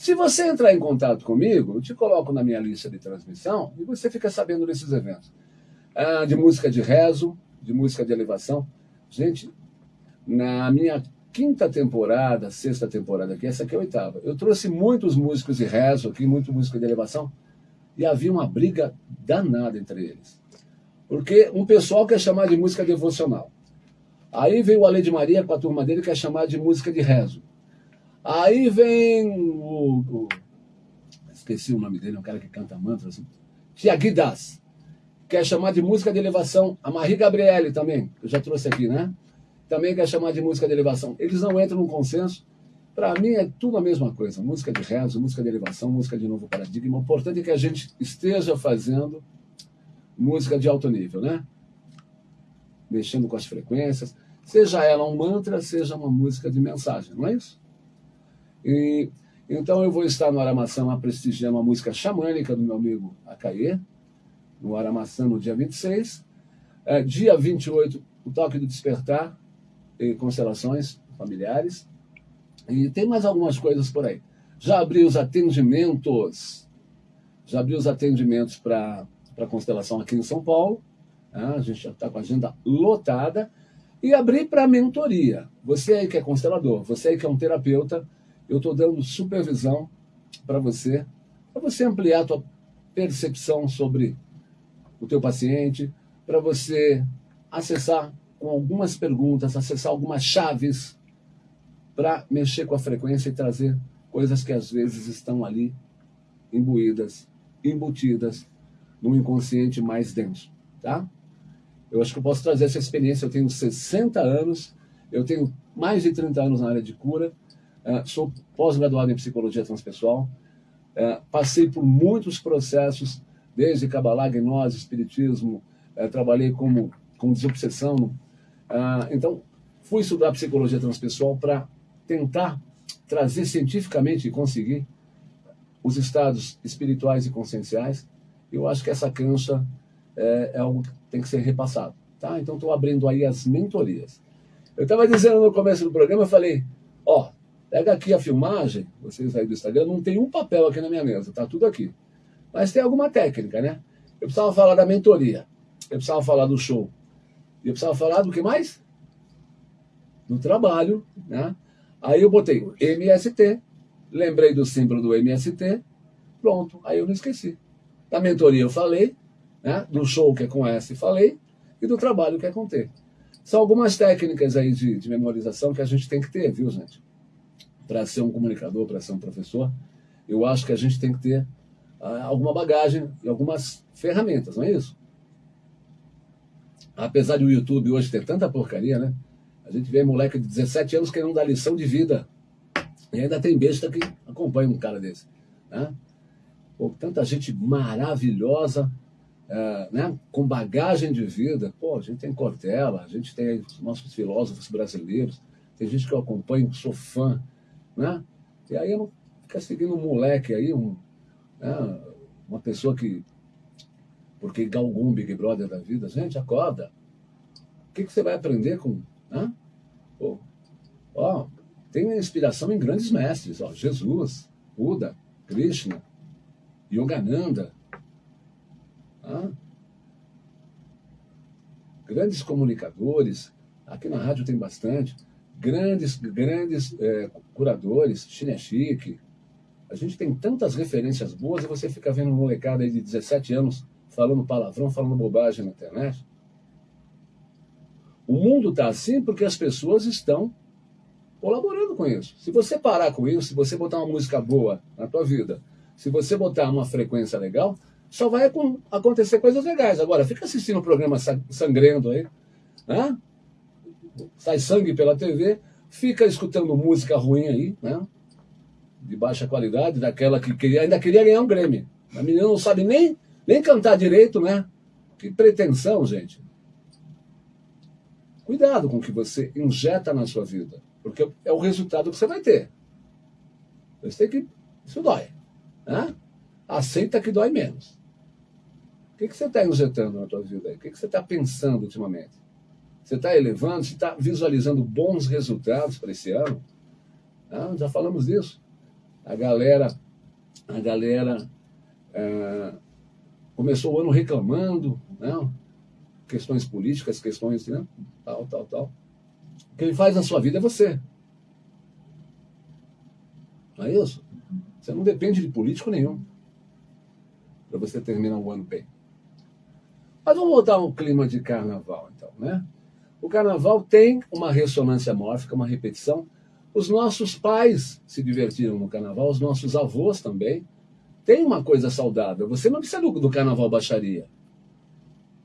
Se você entrar em contato comigo, eu te coloco na minha lista de transmissão e você fica sabendo desses eventos. Ah, de música de rezo, de música de elevação. Gente, na minha quinta temporada, sexta temporada aqui, essa aqui é a oitava, eu trouxe muitos músicos de rezo aqui, muito música de elevação, e havia uma briga danada entre eles. Porque um pessoal quer chamar de música devocional. Aí veio o Ale de Maria com a turma dele, quer chamar de música de rezo. Aí vem o, o, Esqueci o nome dele, é um cara que canta mantras. Assim. Tiagui Das. Quer chamar de música de elevação. A Marie Gabriele também, que eu já trouxe aqui, né? Também quer chamar de música de elevação. Eles não entram num consenso. Para mim é tudo a mesma coisa. Música de rezo, música de elevação, música de novo paradigma. O importante é que a gente esteja fazendo música de alto nível, né? Mexendo com as frequências. Seja ela um mantra, seja uma música de mensagem, não é isso? E, então eu vou estar no Aramaçã prestigiando a música xamânica do meu amigo Acaê, no Aramaçã no dia 26. É, dia 28, o Toque do Despertar e Constelações Familiares. E tem mais algumas coisas por aí. Já abri os atendimentos, já abri os atendimentos para a constelação aqui em São Paulo. Né? A gente já está com a agenda lotada. E abri para mentoria. Você aí que é constelador, você aí que é um terapeuta, eu estou dando supervisão para você, para você ampliar a tua percepção sobre o teu paciente, para você acessar com algumas perguntas, acessar algumas chaves para mexer com a frequência e trazer coisas que às vezes estão ali imbuídas, embutidas num inconsciente mais denso, tá? Eu acho que eu posso trazer essa experiência. Eu tenho 60 anos, eu tenho mais de 30 anos na área de cura, é, sou pós-graduado em psicologia transpessoal, é, passei por muitos processos, desde Kabbalah, gnose, espiritismo, é, trabalhei como, com desobsessão. então, fui estudar psicologia transpessoal para tentar trazer cientificamente e conseguir os estados espirituais e conscienciais. Eu acho que essa cancha é, é algo que tem que ser repassado. Tá? Então, estou abrindo aí as mentorias. Eu estava dizendo no começo do programa, eu falei, ó, Pega aqui a filmagem, vocês aí do Instagram, não tem um papel aqui na minha mesa, tá tudo aqui. Mas tem alguma técnica, né? Eu precisava falar da mentoria, eu precisava falar do show, eu precisava falar do que mais? Do trabalho, né? Aí eu botei MST, lembrei do símbolo do MST, pronto, aí eu não esqueci. Da mentoria eu falei, né? do show que é com S falei, e do trabalho que é com T. São algumas técnicas aí de, de memorização que a gente tem que ter, viu, gente? Para ser um comunicador, para ser um professor, eu acho que a gente tem que ter ah, alguma bagagem e algumas ferramentas, não é isso? Apesar de o YouTube hoje ter tanta porcaria, né? A gente vê moleque de 17 anos querendo dar lição de vida. E ainda tem besta que acompanha um cara desse. Né? Pô, tanta gente maravilhosa, é, né? com bagagem de vida. Pô, a gente tem Cortella, a gente tem os nossos filósofos brasileiros, tem gente que eu acompanho, sou fã né? E aí não ficar seguindo um moleque aí, um, né? uma pessoa que. Porque galgou um Big Brother da vida, gente, acorda. O que, que você vai aprender com. Né? Pô, ó, tem inspiração em grandes mestres, ó, Jesus, Buda, Krishna, Yogananda. Né? Grandes comunicadores, aqui na rádio tem bastante grandes, grandes é, curadores, Chique. A gente tem tantas referências boas e você fica vendo um molecada aí de 17 anos falando palavrão, falando bobagem na internet. O mundo está assim porque as pessoas estão colaborando com isso. Se você parar com isso, se você botar uma música boa na tua vida, se você botar uma frequência legal, só vai acontecer coisas legais. Agora, fica assistindo o programa sangrando aí, né? Sai sangue pela TV, fica escutando música ruim aí, né? De baixa qualidade, daquela que queria, ainda queria ganhar um Grêmio. A menina não sabe nem, nem cantar direito, né? Que pretensão, gente. Cuidado com o que você injeta na sua vida, porque é o resultado que você vai ter. Você tem que. Isso dói. Né? Aceita que dói menos. O que, que você está injetando na tua vida aí? O que, que você está pensando ultimamente? Você está elevando, você está visualizando bons resultados para esse ano. Ah, já falamos disso. A galera, a galera é, começou o ano reclamando, né? questões políticas, questões, né? tal, tal, tal. Quem faz na sua vida é você. Não é isso? Você não depende de político nenhum para você terminar o ano bem. Mas vamos voltar ao clima de carnaval, então, né? O carnaval tem uma ressonância mórfica, uma repetição. Os nossos pais se divertiram no carnaval, os nossos avós também. Tem uma coisa saudável. Você não precisa do, do carnaval baixaria.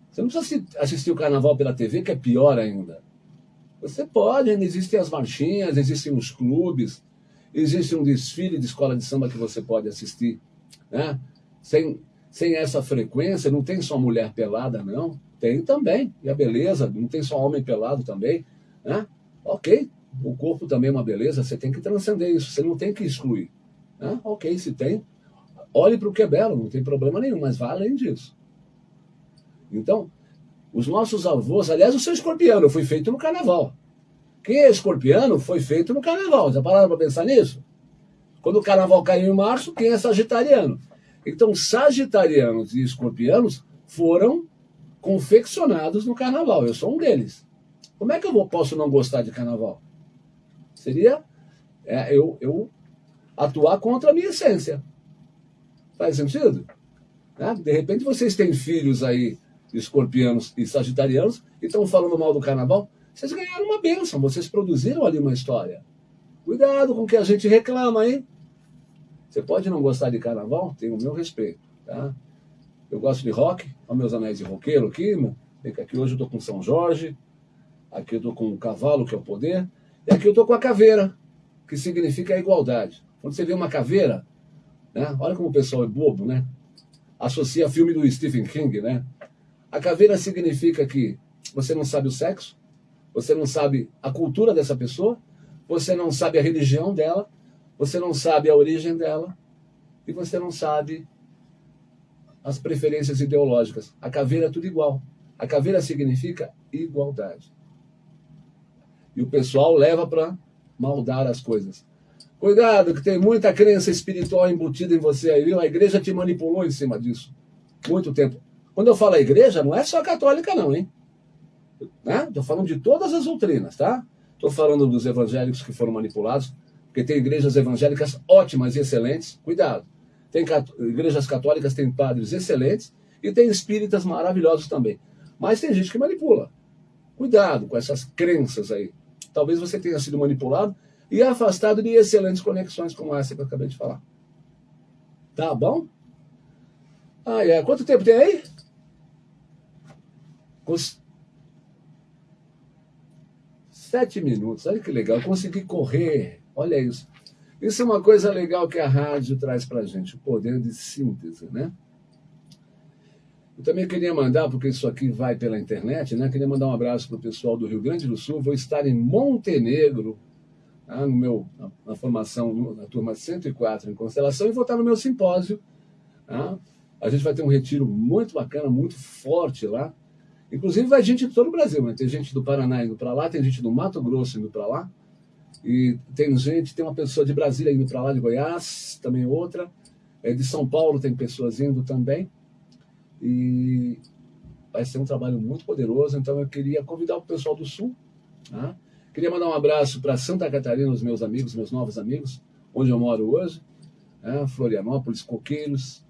Você não precisa assistir o carnaval pela TV, que é pior ainda. Você pode, ainda existem as marchinhas, existem os clubes, existe um desfile de escola de samba que você pode assistir. Né? Sem, sem essa frequência, não tem só mulher pelada, não. Tem também. E a beleza, não tem só homem pelado também. Né? Ok, o corpo também é uma beleza, você tem que transcender isso, você não tem que excluir. Né? Ok, se tem, olhe para o que é belo, não tem problema nenhum, mas vá além disso. Então, os nossos avós, aliás, o seu escorpiano foi feito no carnaval. Quem é escorpiano foi feito no carnaval. Já pararam para pensar nisso? Quando o carnaval caiu em março, quem é sagitariano? Então, sagitarianos e escorpianos foram confeccionados no carnaval. Eu sou um deles. Como é que eu vou, posso não gostar de carnaval? Seria é, eu, eu atuar contra a minha essência. Faz sentido? Né? De repente vocês têm filhos aí, escorpianos e sagitarianos, e estão falando mal do carnaval. Vocês ganharam uma bênção, vocês produziram ali uma história. Cuidado com o que a gente reclama, hein? Você pode não gostar de carnaval, tem o meu respeito, tá? Eu gosto de rock, olha meus anéis de roqueiro aqui, aqui hoje eu tô com São Jorge, aqui eu tô com o cavalo, que é o poder, e aqui eu tô com a caveira, que significa a igualdade. Quando você vê uma caveira, né? Olha como o pessoal é bobo, né? Associa filme do Stephen King, né? A caveira significa que você não sabe o sexo, você não sabe a cultura dessa pessoa, você não sabe a religião dela, você não sabe a origem dela, e você não sabe as preferências ideológicas. A caveira é tudo igual. A caveira significa igualdade. E o pessoal leva para maldar as coisas. Cuidado, que tem muita crença espiritual embutida em você aí, viu? A igreja te manipulou em cima disso. Muito tempo. Quando eu falo igreja, não é só católica, não, hein? Né? falando de todas as doutrinas, tá? Estou falando dos evangélicos que foram manipulados, porque tem igrejas evangélicas ótimas e excelentes. Cuidado. Tem igrejas católicas, tem padres excelentes e tem espíritas maravilhosos também. Mas tem gente que manipula. Cuidado com essas crenças aí. Talvez você tenha sido manipulado e afastado de excelentes conexões como essa que eu acabei de falar. Tá bom? Ah, é. Quanto tempo tem aí? Sete minutos. Olha que legal. Consegui correr. Olha isso. Isso é uma coisa legal que a rádio traz para a gente, o poder de síntese, né? Eu também queria mandar, porque isso aqui vai pela internet, né? Queria mandar um abraço para o pessoal do Rio Grande do Sul. Vou estar em Montenegro, tá? no meu, na, na, formação, na turma 104 em Constelação, e vou estar no meu simpósio. Tá? A gente vai ter um retiro muito bacana, muito forte lá. Inclusive vai gente de todo o Brasil, né? Tem gente do Paraná indo para lá, tem gente do Mato Grosso indo para lá. E tem gente, tem uma pessoa de Brasília indo para lá, de Goiás, também outra. É, de São Paulo tem pessoas indo também. E vai ser um trabalho muito poderoso. Então eu queria convidar o pessoal do Sul. Tá? Queria mandar um abraço para Santa Catarina, os meus amigos, meus novos amigos, onde eu moro hoje. Né? Florianópolis, Coqueiros.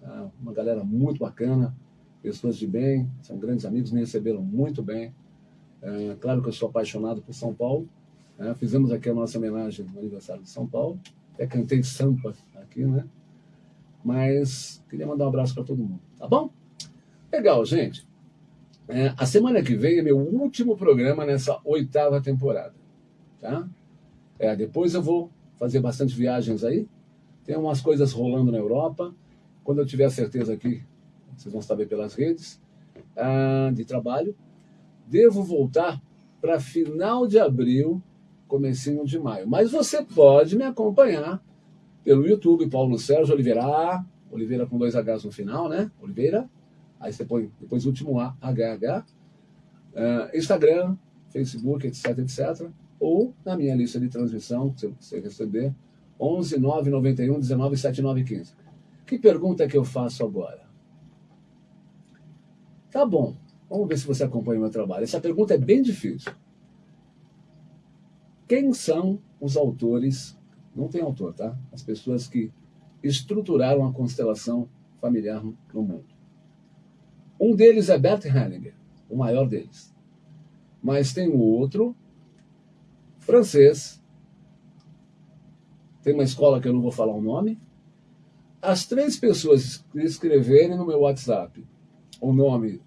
Tá? Uma galera muito bacana, pessoas de bem, são grandes amigos, me receberam muito bem. É, claro que eu sou apaixonado por São Paulo, é, fizemos aqui a nossa homenagem no aniversário de São Paulo. Até cantei Sampa aqui, né? Mas queria mandar um abraço para todo mundo, tá bom? Legal, gente. É, a semana que vem é meu último programa nessa oitava temporada, tá? É, depois eu vou fazer bastante viagens aí. Tem umas coisas rolando na Europa. Quando eu tiver certeza aqui, vocês vão saber pelas redes, ah, de trabalho. Devo voltar para final de abril comecinho de maio. Mas você pode me acompanhar pelo YouTube, Paulo Sérgio Oliveira, Oliveira com dois Hs no final, né? Oliveira, aí você põe depois o último A, HH, uh, Instagram, Facebook, etc, etc. Ou na minha lista de transmissão, se você receber, 11 991 19 7915. Que pergunta que eu faço agora? Tá bom, vamos ver se você acompanha o meu trabalho. Essa pergunta é bem difícil. Quem são os autores, não tem autor, tá? As pessoas que estruturaram a constelação familiar no mundo. Um deles é Bert Hellinger, o maior deles. Mas tem o outro, francês, tem uma escola que eu não vou falar o nome. As três pessoas que escreverem no meu WhatsApp o nome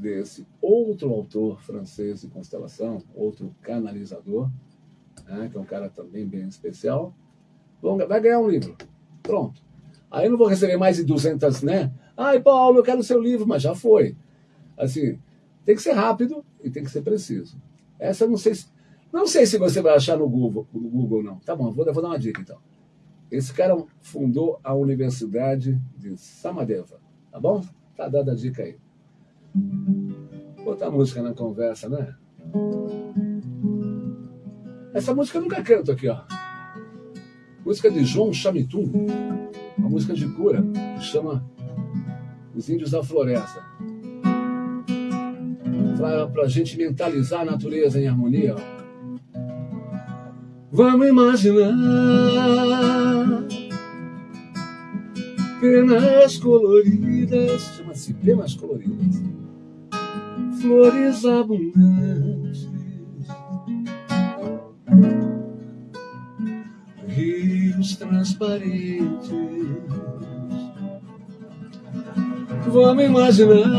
desse outro autor francês de constelação, outro canalizador, né, que é um cara também bem especial, vai ganhar um livro. Pronto. Aí eu não vou receber mais de 200, né? Ai, Paulo, eu quero o seu livro, mas já foi. Assim, tem que ser rápido e tem que ser preciso. Essa eu não sei se, não sei se você vai achar no Google, no Google não. Tá bom, vou, vou dar uma dica então. Esse cara fundou a Universidade de Samadeva, tá bom? Tá dada a dica aí. Botar música na conversa, né? Essa música eu nunca canto aqui, ó. Música de João Chamitum, uma música de cura, que chama Os Índios da Floresta. Para a gente mentalizar a natureza em harmonia. Ó. Vamos imaginar penas coloridas, chama-se penas coloridas, flores abundantes rios transparentes. Vamos imaginar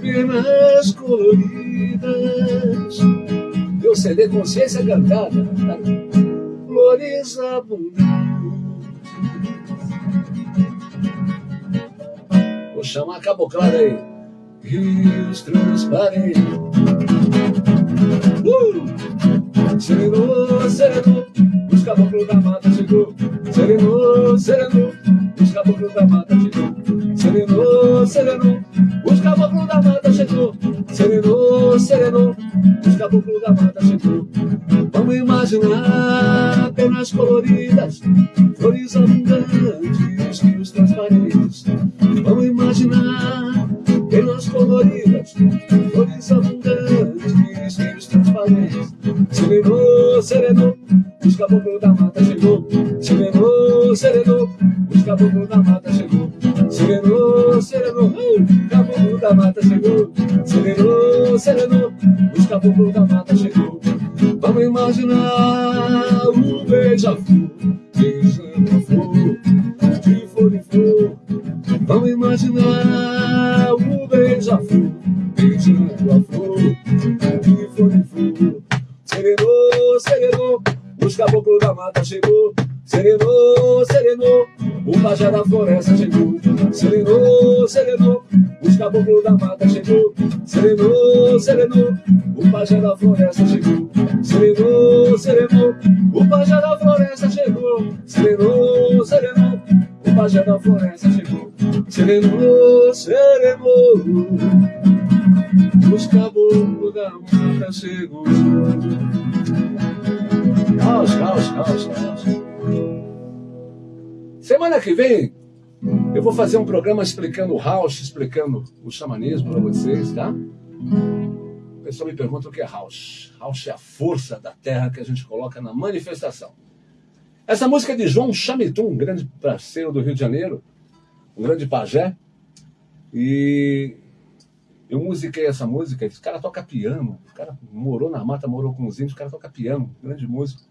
penas coloridas. Eu CD Consciência Cantada. Tá? Flores abundantes. Vou chamar a caboclada aí. Rios transparentes. Uh! Serenou, serenou, os caboclos da mata chegou. Serenou, serenou, os caboclos da mata chegou. Serenou, serenou, os caboclos da mata chegou. Serenou, serenou, os caboclos da mata chegou. Vamos imaginar Serenou, serenou, os caboclos da mata chegou. Serenou, serenou, os caboclos da mata chegou. Serenou, serenou, caboclo da mata chegou. Serenou, serenou, os caboclos da mata chegou. Vamos imaginar o beija-flor, beijando a flor, de flor em flor. Vamos imaginar o beija-flor, beijando a flor, de flor em flor. Serenou, serenou, os caboclos da mata chegou. Serenou, serenou, o pajé da floresta chegou. Serenou, serenou, os caboclos da mata chegou. Serenou, serenou, o pajé da floresta chegou. Serenou, serenou, o pajé da floresta chegou. Serenou, serenou, pajé da floresta chegou. Serenou, serenou, os caboclos da mata chegou. Caos, caos, caos, caos. Semana que vem eu vou fazer um programa explicando o House, explicando o xamanismo para vocês, tá? O pessoal me pergunta o que é House. House é a força da terra que a gente coloca na manifestação. Essa música é de João Chamitum, um grande parceiro do Rio de Janeiro, um grande pajé. E eu musiquei essa música, esse cara toca piano, o cara morou na mata, morou com os índios, o cara toca piano, grande músico.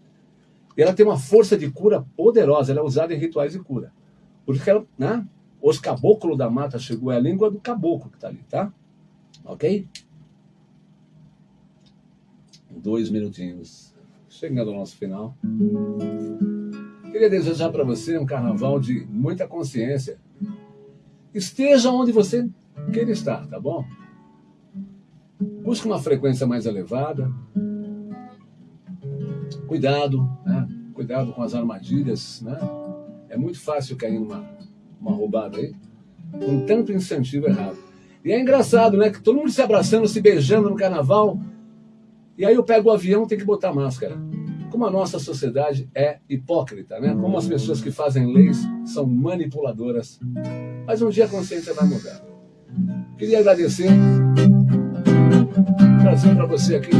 E ela tem uma força de cura poderosa, ela é usada em rituais de cura. Porque ela, né, os caboclos da mata chegou, é a língua do caboclo que está ali, tá? Ok? Dois minutinhos, chegando ao nosso final. Queria desejar para você um carnaval de muita consciência. Esteja onde você queira estar, tá bom? Busque uma frequência mais elevada. Cuidado, né? Cuidado com as armadilhas, né? É muito fácil cair numa uma roubada aí, com tanto incentivo errado. E é engraçado, né? Que todo mundo se abraçando, se beijando no carnaval. E aí eu pego o avião, tem que botar máscara. como a nossa sociedade é hipócrita, né? Como as pessoas que fazem leis são manipuladoras. Mas um dia a consciência vai mudar. Queria agradecer, trazer para você aqui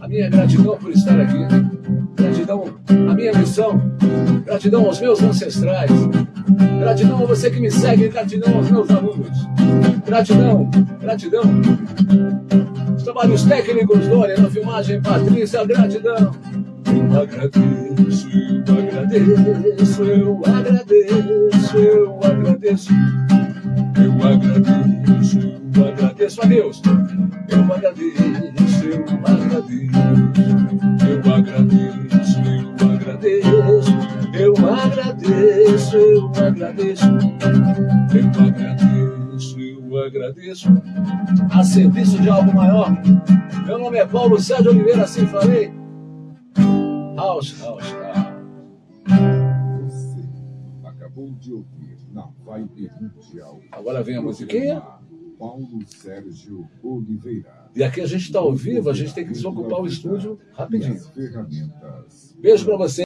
a minha gratidão por estar aqui, gratidão gratidão aos meus ancestrais, gratidão a você que me segue, gratidão aos meus alunos, gratidão, gratidão. Os trabalhos técnicos Dória na filmagem Patrícia, gratidão. Eu agradeço, eu agradeço, eu agradeço, eu agradeço. Eu agradeço, eu agradeço a Deus. Eu agradeço, eu agradeço. Eu agradeço, eu agradeço. Eu agradeço, eu agradeço. Eu agradeço, eu agradeço. A serviço de algo maior. Meu nome é Paulo Sérgio Oliveira, assim falei. House, house, house. Você acabou de ouvir na Vibe Mundial. Agora vem a musiquinha. Paulo Sérgio Oliveira. E aqui a gente está ao vivo, a gente tem que desocupar o estúdio rapidinho. Beijo para você.